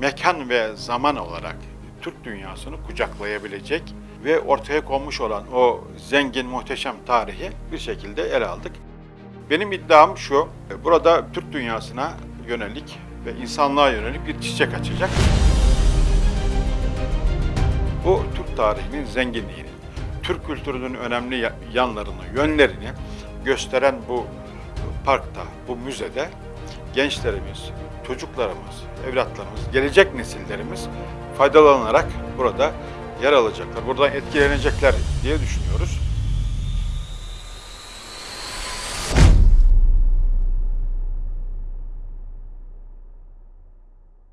mekan ve zaman olarak Türk dünyasını kucaklayabilecek ve ortaya konmuş olan o zengin, muhteşem tarihi bir şekilde ele aldık. Benim iddiam şu, burada Türk dünyasına yönelik ve insanlığa yönelik bir çiçek açacak. Bu Türk tarihinin zenginliğini, Türk kültürünün önemli ya- yanlarını, yönlerini gösteren bu parkta, bu müzede gençlerimiz, çocuklarımız, evlatlarımız, gelecek nesillerimiz faydalanarak burada yer alacaklar, buradan etkilenecekler diye düşünüyoruz.